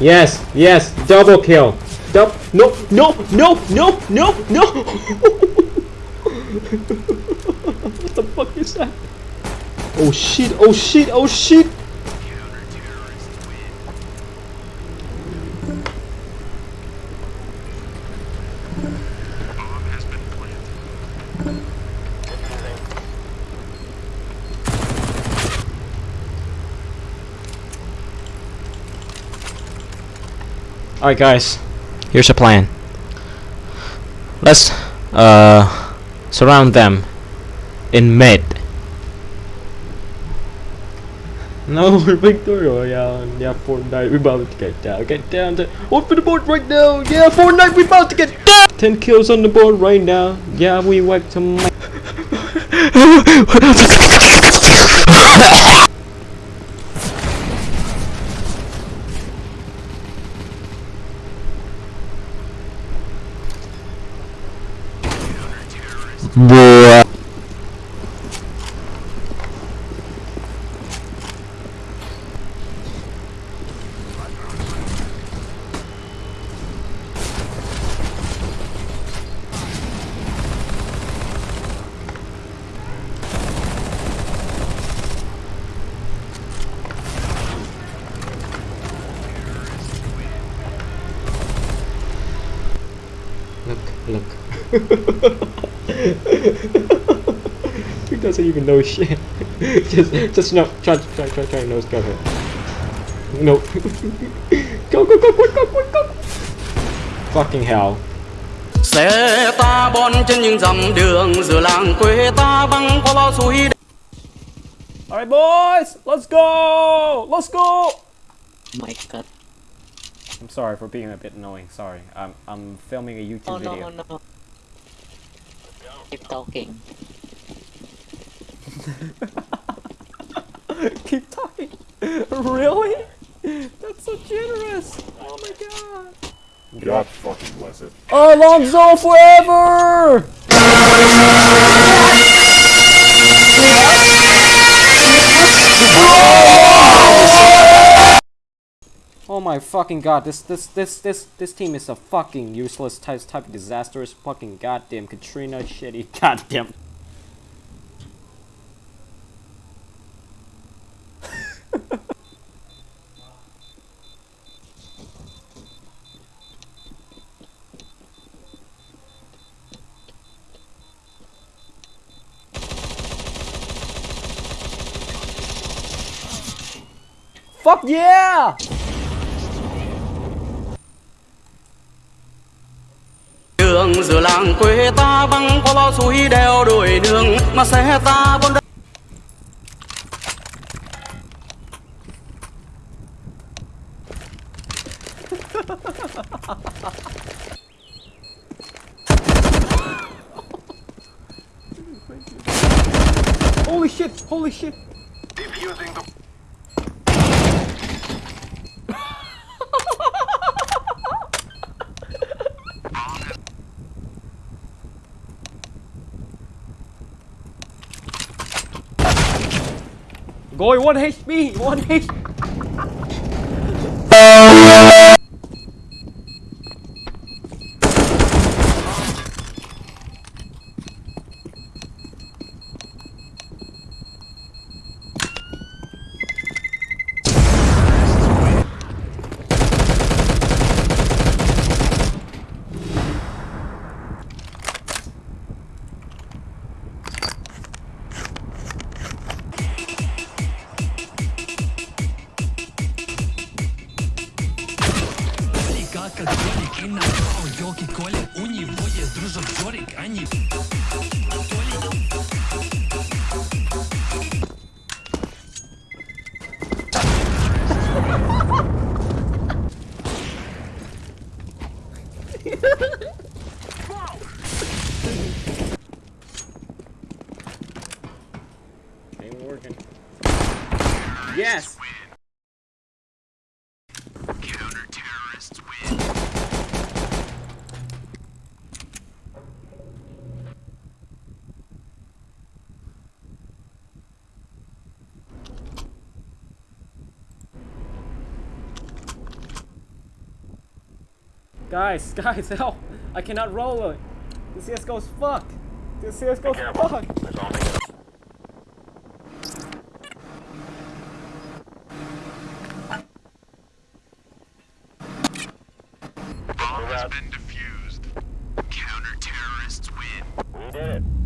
Yes, yes, double kill. Double. No, no, no, no, no, no. what the fuck is that? Oh shit! Oh shit! Oh shit! Alright guys, here's a plan. Let's uh surround them in mid. No, Victory Royale. Yeah, Fortnite, we're about to get down. Get down to open the board right now. Yeah, Fortnite, we're about to get down. Ten kills on the board right now. Yeah, we wiped some. Boy. Uh, look, look. he doesn't even know shit. just, just no, try, try, try, try, nose cover. No. go, go, go, quick, go, quick, go. Fucking hell. xe ta bon trên những dặm đường giữa làng quê ta băng qua bao suối Alright, boys, let's go! Let's go! my god. I'm sorry for being a bit annoying. Sorry. I'm, I'm filming a YouTube Oh video. oh no. Keep talking. Keep talking. really? That's so generous. Oh my god. God fucking bless it. Alonso forever! Oh Oh my fucking god, this this this this this team is a fucking useless type type of disastrous fucking goddamn Katrina shitty goddamn Fuck yeah! Đường giữa làng quê ta băng qua bao suối đeo đuổi đường mà xe ta bon Holy shit! Holy shit! Going one HP! One HP! Как Толик И направо елки Коля У него есть дружок Жорик Они Ain't working. Yes! Guys, guys, help! I cannot roll it. The CSGO's fucked. The CSGO's fucked. Let's all make it. Bomb has been defused. Counter terrorists win. We did it.